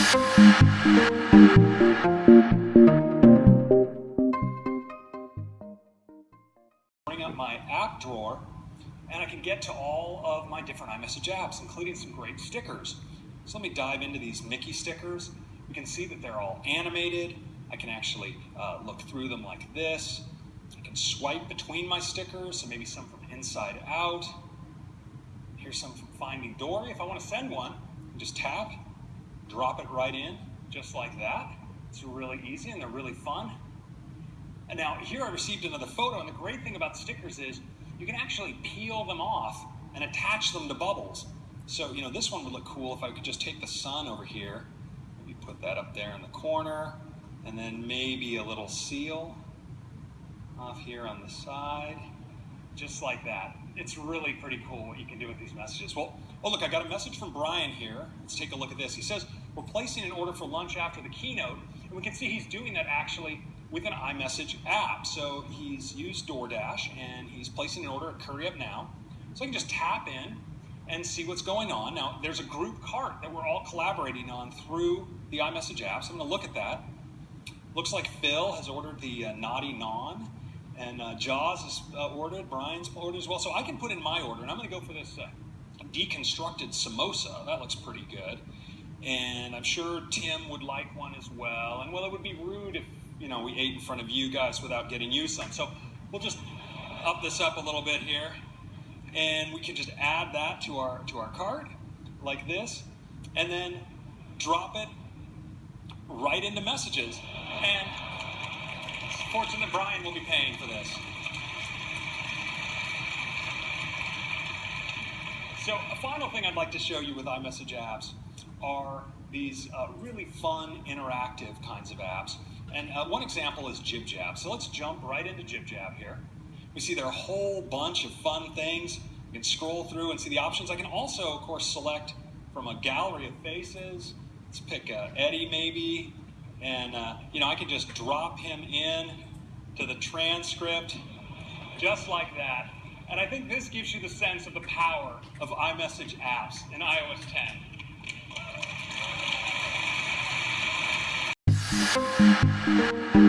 Bring up my app drawer and I can get to all of my different iMessage apps, including some great stickers. So let me dive into these Mickey stickers. We can see that they're all animated. I can actually uh, look through them like this. I can swipe between my stickers, so maybe some from inside out. Here's some from Finding Dory. If I want to send one, just tap, drop it right in, just like that. It's really easy and they're really fun. And now here I received another photo, and the great thing about stickers is you can actually peel them off and attach them to bubbles. So, you know, this one would look cool if I could just take the sun over here, maybe put that up there in the corner, and then maybe a little seal off here on the side, just like that. It's really pretty cool what you can do with these messages. Well, oh look, I got a message from Brian here. Let's take a look at this. He says, we're placing an order for lunch after the keynote, and we can see he's doing that actually with an iMessage app. So he's used DoorDash, and he's placing an order at Curry Up Now. So I can just tap in and see what's going on. Now, there's a group cart that we're all collaborating on through the iMessage app, so I'm going to look at that. Looks like Phil has ordered the uh, Naughty Naan, and uh, Joz has uh, ordered, Brian's ordered as well. So I can put in my order, and I'm going to go for this uh, deconstructed samosa. That looks pretty good. And I'm sure Tim would like one as well. And well, it would be rude if, you know, we ate in front of you guys without getting you some. So we'll just up this up a little bit here. And we can just add that to our, to our cart like this. And then drop it right into messages. And fortunate that Brian will be paying for this. So a final thing I'd like to show you with iMessage apps are these uh, really fun, interactive kinds of apps. And uh, one example is JibJab. So let's jump right into JibJab here. We see there are a whole bunch of fun things. You can scroll through and see the options. I can also, of course, select from a gallery of faces. Let's pick uh, Eddie maybe, and, uh, you know, I can just drop him in to the transcript just like that. And I think this gives you the sense of the power of iMessage apps in iOS 10.